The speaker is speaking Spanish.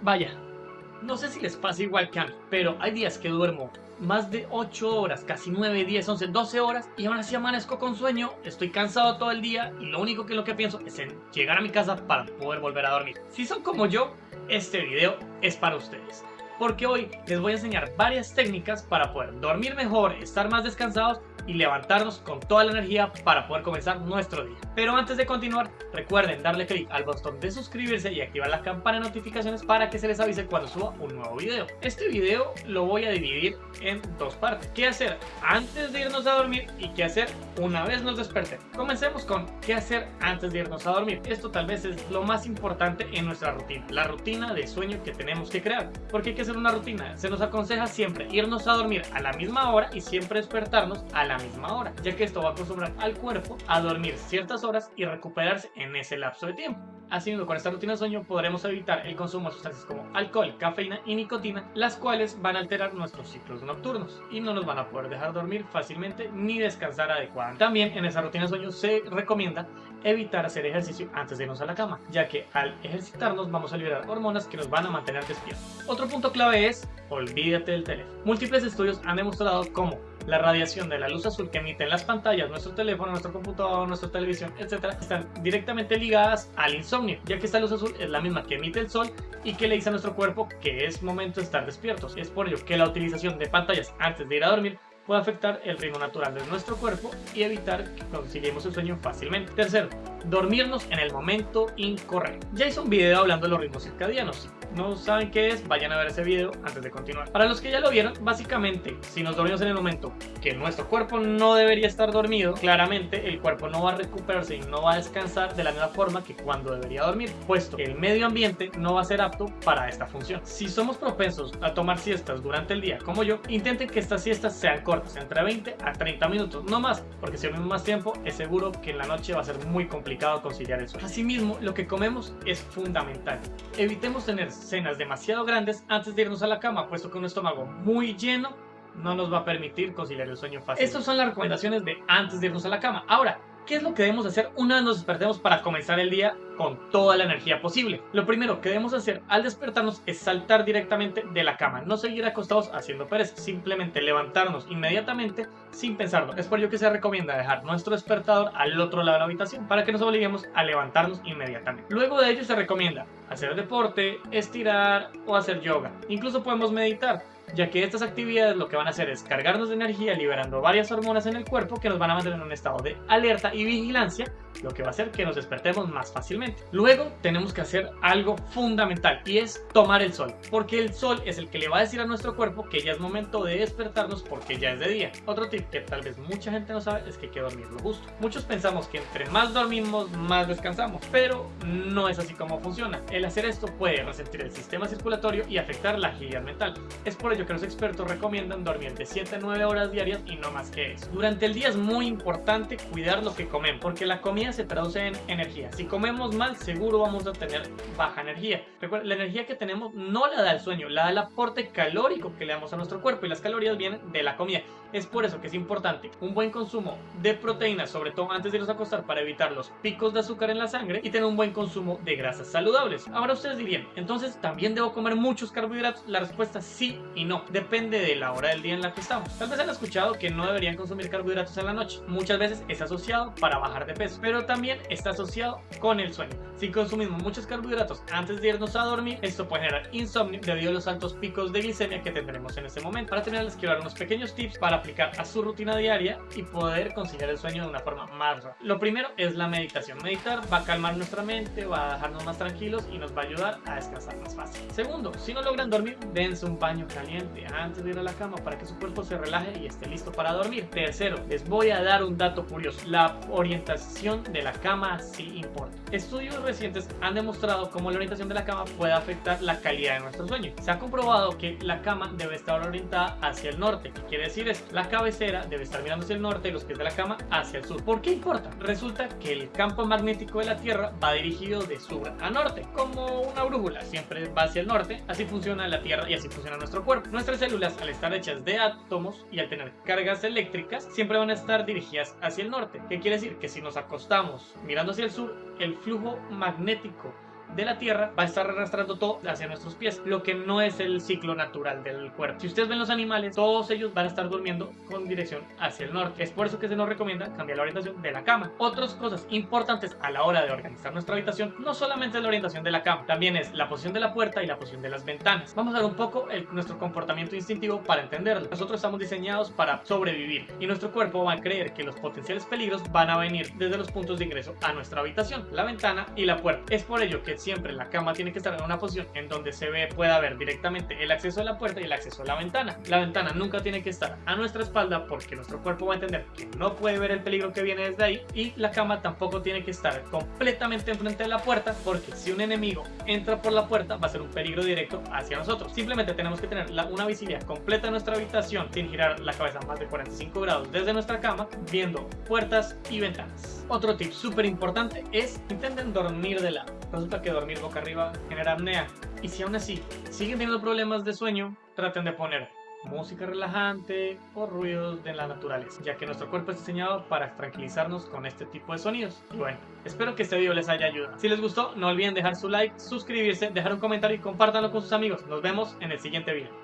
Vaya, no sé si les pasa igual que a mí, pero hay días que duermo más de 8 horas, casi 9, 10, 11, 12 horas y aún así amanezco con sueño, estoy cansado todo el día y lo único que lo que pienso es en llegar a mi casa para poder volver a dormir. Si son como yo, este video es para ustedes. Porque hoy les voy a enseñar varias técnicas para poder dormir mejor, estar más descansados y levantarnos con toda la energía para poder comenzar nuestro día. Pero antes de continuar, recuerden darle clic al botón de suscribirse y activar la campana de notificaciones para que se les avise cuando suba un nuevo video. Este video lo voy a dividir en dos partes. ¿Qué hacer antes de irnos a dormir y qué hacer una vez nos despertemos? Comencemos con qué hacer antes de irnos a dormir. Esto tal vez es lo más importante en nuestra rutina, la rutina de sueño que tenemos que crear. Porque hay que hacer una rutina. Se nos aconseja siempre irnos a dormir a la misma hora y siempre despertarnos a la misma hora, ya que esto va a acostumbrar al cuerpo a dormir ciertas horas y recuperarse en ese lapso de tiempo. Haciendo con esta rutina de sueño podremos evitar el consumo de sustancias como alcohol, cafeína y nicotina, las cuales van a alterar nuestros ciclos nocturnos y no nos van a poder dejar dormir fácilmente ni descansar adecuadamente. También en esa rutina de sueño se recomienda evitar hacer ejercicio antes de irnos a la cama, ya que al ejercitarnos vamos a liberar hormonas que nos van a mantener despiertos. Otro punto clave es olvídate del teléfono. Múltiples estudios han demostrado cómo la radiación de la luz azul que emiten las pantallas, nuestro teléfono, nuestro computador, nuestra televisión, etcétera, están directamente ligadas al insomnio, ya que esta luz azul es la misma que emite el sol y que le dice a nuestro cuerpo que es momento de estar despiertos. Es por ello que la utilización de pantallas antes de ir a dormir puede afectar el ritmo natural de nuestro cuerpo y evitar que conciliemos el sueño fácilmente. Tercero, dormirnos en el momento incorrecto. Ya hice un video hablando de los ritmos circadianos. No saben qué es, vayan a ver ese video antes de continuar. Para los que ya lo vieron, básicamente, si nos dormimos en el momento que nuestro cuerpo no debería estar dormido, claramente el cuerpo no va a recuperarse y no va a descansar de la misma forma que cuando debería dormir, puesto que el medio ambiente no va a ser apto para esta función. Si somos propensos a tomar siestas durante el día, como yo, intenten que estas siestas sean cortas, entre 20 a 30 minutos, no más, porque si dormimos más tiempo, es seguro que en la noche va a ser muy complicado conciliar eso. Asimismo, lo que comemos es fundamental. Evitemos tener cenas demasiado grandes antes de irnos a la cama, puesto que un estómago muy lleno no nos va a permitir conciliar el sueño fácil. Estas son las recomendaciones de antes de irnos a la cama. Ahora, ¿Qué es lo que debemos hacer una vez nos despertemos para comenzar el día con toda la energía posible? Lo primero que debemos hacer al despertarnos es saltar directamente de la cama, no seguir acostados haciendo pereza, simplemente levantarnos inmediatamente sin pensarlo. Es por ello que se recomienda dejar nuestro despertador al otro lado de la habitación para que nos obliguemos a levantarnos inmediatamente. Luego de ello se recomienda hacer deporte, estirar o hacer yoga. Incluso podemos meditar ya que estas actividades lo que van a hacer es cargarnos de energía liberando varias hormonas en el cuerpo que nos van a mantener en un estado de alerta y vigilancia, lo que va a hacer que nos despertemos más fácilmente. Luego tenemos que hacer algo fundamental y es tomar el sol, porque el sol es el que le va a decir a nuestro cuerpo que ya es momento de despertarnos porque ya es de día. Otro tip que tal vez mucha gente no sabe es que hay que dormir lo justo. Muchos pensamos que entre más dormimos, más descansamos, pero no es así como funciona. El hacer esto puede resentir el sistema circulatorio y afectar la agilidad mental. Es por ello que los expertos recomiendan dormir de 7 a 9 horas diarias y no más que eso. Durante el día es muy importante cuidar lo que comemos, porque la comida se traduce en energía. Si comemos mal, seguro vamos a tener baja energía. Recuerda, la energía que tenemos no la da el sueño, la da el aporte calórico que le damos a nuestro cuerpo y las calorías vienen de la comida. Es por eso que es importante un buen consumo de proteínas, sobre todo antes de irnos a acostar para evitar los picos de azúcar en la sangre y tener un buen consumo de grasas saludables. Ahora ustedes dirían, entonces también debo comer muchos carbohidratos. La respuesta es sí y no depende de la hora del día en la que estamos. Tal vez han escuchado que no deberían consumir carbohidratos en la noche. Muchas veces es asociado para bajar de peso, pero también está asociado con el sueño. Si consumimos muchos carbohidratos antes de irnos a dormir, esto puede generar insomnio debido a los altos picos de glicemia que tendremos en ese momento. Para terminar, les quiero dar unos pequeños tips para aplicar a su rutina diaria y poder conciliar el sueño de una forma más rápida. Lo primero es la meditación. Meditar va a calmar nuestra mente, va a dejarnos más tranquilos y nos va a ayudar a descansar más fácil. Segundo, si no logran dormir, dense un baño caliente antes de ir a la cama para que su cuerpo se relaje y esté listo para dormir. Tercero, les voy a dar un dato curioso. La orientación de la cama sí importa. Estudios recientes han demostrado cómo la orientación de la cama puede afectar la calidad de nuestro sueño. Se ha comprobado que la cama debe estar orientada hacia el norte. ¿Qué quiere decir es La cabecera debe estar mirando hacia el norte y los pies de la cama hacia el sur. ¿Por qué importa? Resulta que el campo magnético de la Tierra va dirigido de sur a norte, como una brújula. Siempre va hacia el norte. Así funciona la Tierra y así funciona nuestro cuerpo. Nuestras células, al estar hechas de átomos y al tener cargas eléctricas, siempre van a estar dirigidas hacia el norte. ¿Qué quiere decir? Que si nos acostamos mirando hacia el sur, el flujo magnético de la tierra va a estar arrastrando todo hacia nuestros pies, lo que no es el ciclo natural del cuerpo. Si ustedes ven los animales, todos ellos van a estar durmiendo con dirección hacia el norte. Es por eso que se nos recomienda cambiar la orientación de la cama. Otras cosas importantes a la hora de organizar nuestra habitación no solamente es la orientación de la cama, también es la posición de la puerta y la posición de las ventanas. Vamos a ver un poco el, nuestro comportamiento instintivo para entenderlo. Nosotros estamos diseñados para sobrevivir y nuestro cuerpo va a creer que los potenciales peligros van a venir desde los puntos de ingreso a nuestra habitación, la ventana y la puerta. Es por ello que siempre la cama tiene que estar en una posición en donde se ve, pueda ver directamente el acceso a la puerta y el acceso a la ventana. La ventana nunca tiene que estar a nuestra espalda porque nuestro cuerpo va a entender que no puede ver el peligro que viene desde ahí y la cama tampoco tiene que estar completamente enfrente de la puerta porque si un enemigo entra por la puerta va a ser un peligro directo hacia nosotros. Simplemente tenemos que tener una visibilidad completa de nuestra habitación sin girar la cabeza más de 45 grados desde nuestra cama viendo puertas y ventanas. Otro tip súper importante es intenten dormir de lado. Resulta que dormir boca arriba genera apnea y si aún así siguen teniendo problemas de sueño, traten de poner música relajante o ruidos de la naturaleza, ya que nuestro cuerpo es diseñado para tranquilizarnos con este tipo de sonidos. Y bueno, espero que este video les haya ayudado. Si les gustó, no olviden dejar su like, suscribirse, dejar un comentario y compártanlo con sus amigos. Nos vemos en el siguiente video.